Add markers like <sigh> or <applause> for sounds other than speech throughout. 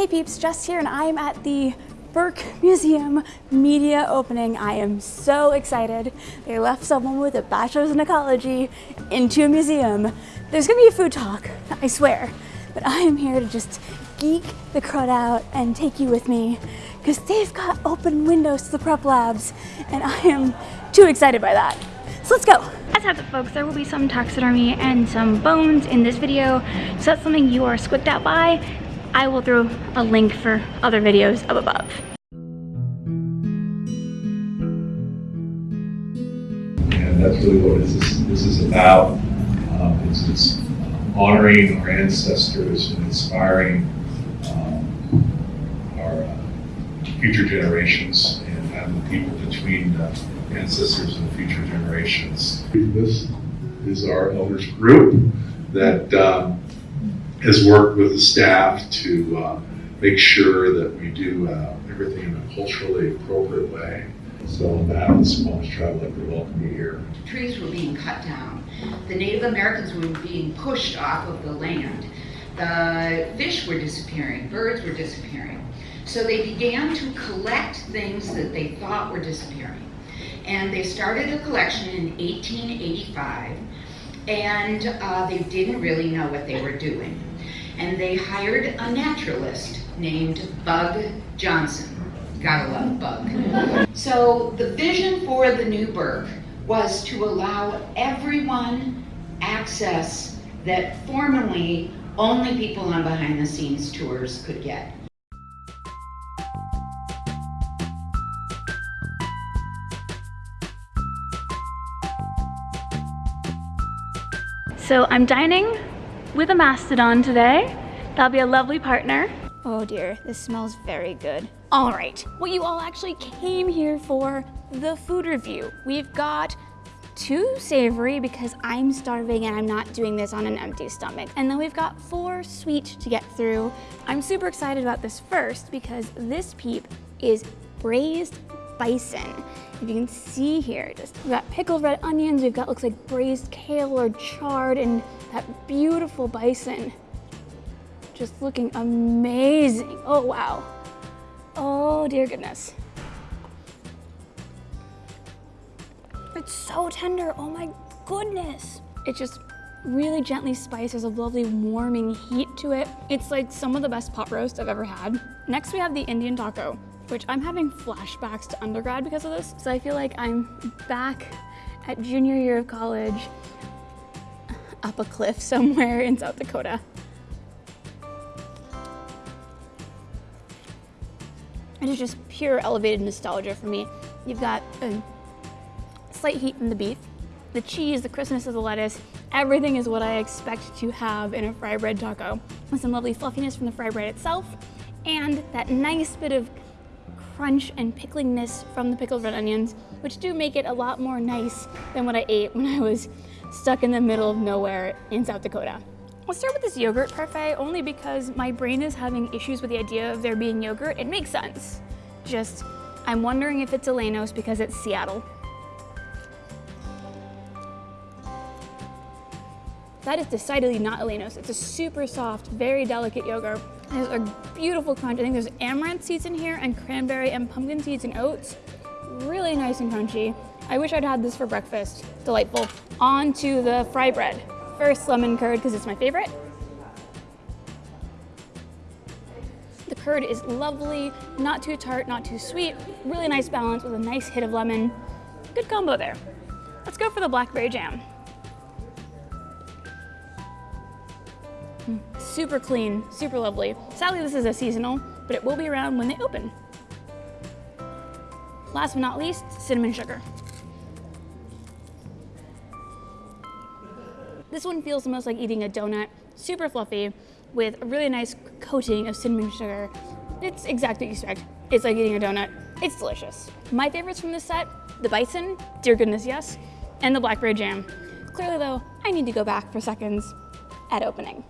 Hey peeps, Jess here and I am at the Burke Museum media opening. I am so excited. They left someone with a bachelor's in ecology into a museum. There's gonna be a food talk, I swear. But I am here to just geek the crowd out and take you with me because they've got open windows to the prep labs and I am too excited by that. So let's go. As have it folks, there will be some taxidermy and some bones in this video. So that's something you are squicked out by. I will throw a link for other videos up above. And that's really what this is, this is about. Um, it's, it's honoring our ancestors and inspiring um, our uh, future generations and having the people between ancestors and future generations. This is our elders group that um, has worked with the staff to uh, make sure that we do uh, everything in a culturally appropriate way. So on behalf of the Suquamish Tribe, I'd welcome you here. trees were being cut down. The Native Americans were being pushed off of the land. The fish were disappearing, birds were disappearing. So they began to collect things that they thought were disappearing. And they started a collection in 1885, and uh, they didn't really know what they were doing. And they hired a naturalist named Bug Johnson. Gotta love Bug. So the vision for the new Burke was to allow everyone access that formerly only people on behind the scenes tours could get. So I'm dining with a mastodon today. That'll be a lovely partner. Oh dear, this smells very good. All right, what you all actually came here for, the food review. We've got two savory because I'm starving and I'm not doing this on an empty stomach. And then we've got four sweet to get through. I'm super excited about this first because this peep is braised bison. If you can see here, just we've got pickled red onions, we've got looks like braised kale or chard and that beautiful bison. Just looking amazing. Oh wow. Oh dear goodness. It's so tender, oh my goodness. It just really gently spiced, there's a lovely warming heat to it. It's like some of the best pot roast I've ever had. Next we have the Indian taco, which I'm having flashbacks to undergrad because of this. So I feel like I'm back at junior year of college up a cliff <laughs> somewhere in South Dakota. It is just pure elevated nostalgia for me. You've got a slight heat from the beef, the cheese, the crispness of the lettuce, everything is what I expect to have in a fry bread taco. With some lovely fluffiness from the fry bread itself, and that nice bit of crunch and picklingness from the pickled red onions, which do make it a lot more nice than what I ate when I was stuck in the middle of nowhere in South Dakota. Let's start with this yogurt parfait only because my brain is having issues with the idea of there being yogurt. It makes sense. Just, I'm wondering if it's Ellenos because it's Seattle. That is decidedly not Ellenos. It's a super soft, very delicate yogurt. There's a beautiful crunch. I think there's amaranth seeds in here and cranberry and pumpkin seeds and oats. Really nice and crunchy. I wish I'd had this for breakfast. Delightful. On to the fry bread. First lemon curd because it's my favorite. The curd is lovely, not too tart, not too sweet. Really nice balance with a nice hit of lemon. Good combo there. Let's go for the blackberry jam. Super clean, super lovely. Sadly, this is a seasonal, but it will be around when they open. Last but not least, cinnamon sugar. This one feels the most like eating a donut, super fluffy, with a really nice coating of cinnamon sugar. It's exactly what you expect. It's like eating a donut. It's delicious. My favorites from this set, the bison, dear goodness yes, and the blackberry jam. Clearly though, I need to go back for seconds at opening.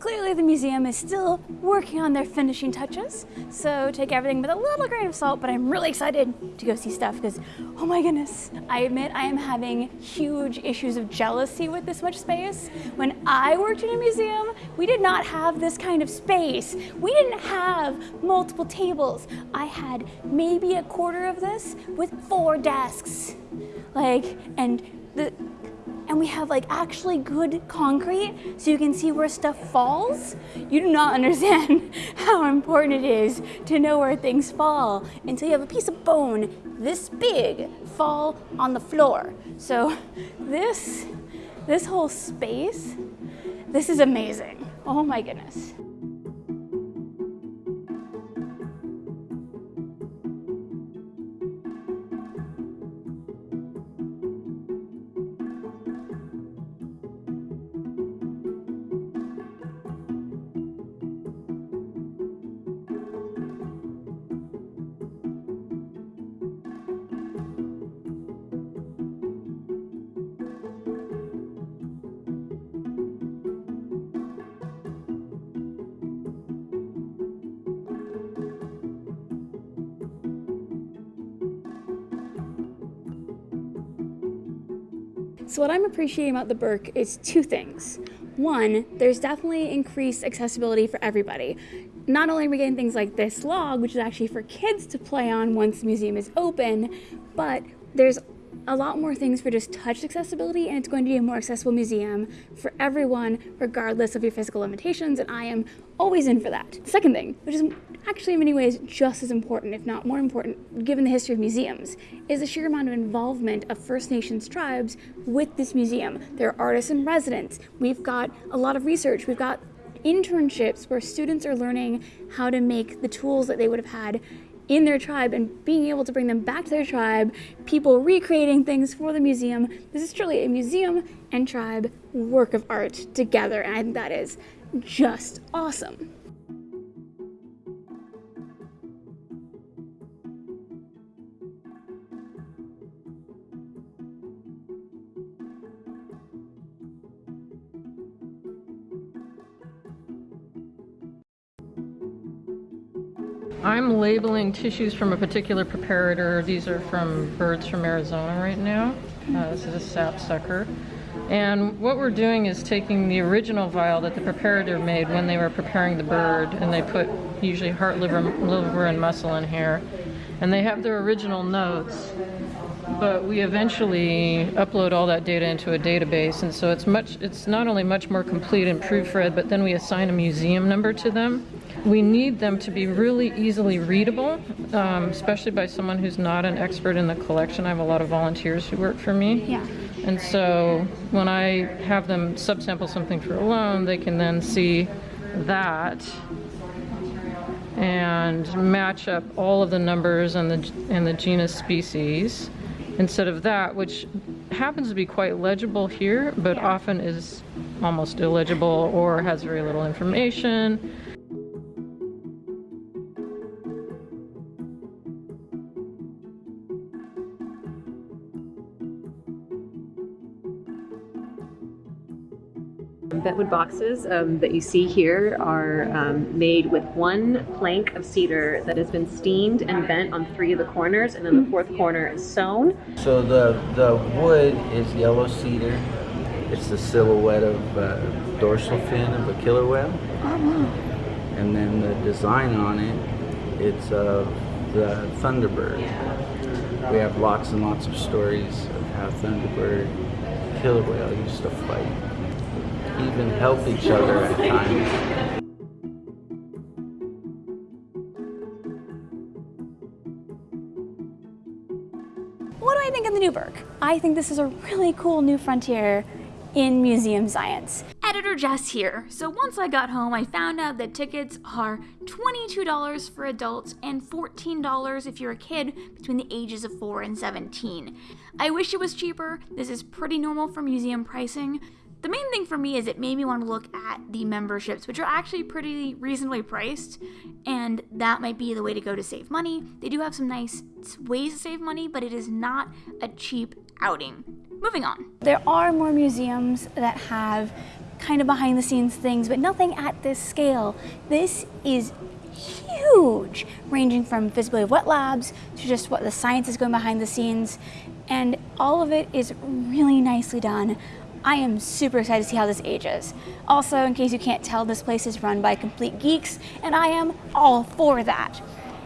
Clearly the museum is still working on their finishing touches, so take everything with a little grain of salt, but I'm really excited to go see stuff because, oh my goodness, I admit I am having huge issues of jealousy with this much space. When I worked in a museum, we did not have this kind of space. We didn't have multiple tables. I had maybe a quarter of this with four desks. Like, and the, and we have like actually good concrete so you can see where stuff falls, you do not <laughs> understand how important it is to know where things fall until you have a piece of bone this big fall on the floor. So this, this whole space, this is amazing. Oh my goodness. So what I'm appreciating about the Burke is two things. One, there's definitely increased accessibility for everybody. Not only are we getting things like this log, which is actually for kids to play on once the museum is open, but there's a lot more things for just touch accessibility and it's going to be a more accessible museum for everyone regardless of your physical limitations and I am always in for that. The second thing, which is actually in many ways just as important, if not more important, given the history of museums, is the sheer amount of involvement of First Nations tribes with this museum. There are artists in residence. We've got a lot of research. We've got internships where students are learning how to make the tools that they would have had in their tribe and being able to bring them back to their tribe, people recreating things for the museum. This is truly a museum and tribe work of art together, and that is just awesome. I'm labeling tissues from a particular preparator. These are from birds from Arizona right now. Uh, this is a sapsucker. And what we're doing is taking the original vial that the preparator made when they were preparing the bird, and they put usually heart, liver, liver and muscle in here. And they have their original notes, but we eventually upload all that data into a database, and so it's much. It's not only much more complete and proofread, but then we assign a museum number to them. We need them to be really easily readable, um, especially by someone who's not an expert in the collection. I have a lot of volunteers who work for me. Yeah. And so when I have them subsample something for a loan, they can then see that and match up all of the numbers and the, and the genus species instead of that, which happens to be quite legible here, but often is almost illegible or has very little information. Bentwood boxes um, that you see here are um, made with one plank of cedar that has been steamed and bent on three of the corners, and then the fourth corner is sewn. So the, the wood is yellow cedar. It's the silhouette of uh, dorsal fin of a killer whale. And then the design on it, it's of the Thunderbird. We have lots and lots of stories of how Thunderbird, killer whale used to fight even help each other at times. What do I think of the new Burke? I think this is a really cool new frontier in museum science. Editor Jess here. So once I got home, I found out that tickets are $22 for adults and $14 if you're a kid between the ages of 4 and 17. I wish it was cheaper. This is pretty normal for museum pricing. The main thing for me is it made me want to look at the memberships, which are actually pretty reasonably priced, and that might be the way to go to save money. They do have some nice ways to save money, but it is not a cheap outing. Moving on. There are more museums that have kind of behind the scenes things, but nothing at this scale. This is huge, ranging from visibility of wet labs to just what the science is going behind the scenes. And all of it is really nicely done. I am super excited to see how this ages. Also, in case you can't tell, this place is run by complete geeks, and I am all for that.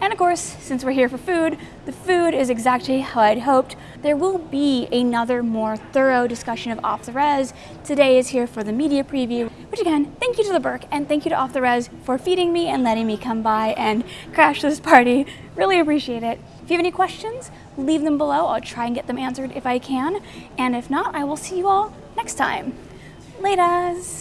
And of course, since we're here for food, the food is exactly how I'd hoped. There will be another more thorough discussion of Off the Rez. Today is here for the media preview, which again, thank you to the Burke and thank you to Off the Rez for feeding me and letting me come by and crash this party. Really appreciate it. If you have any questions, leave them below. I'll try and get them answered if I can. And if not, I will see you all next time. Laters!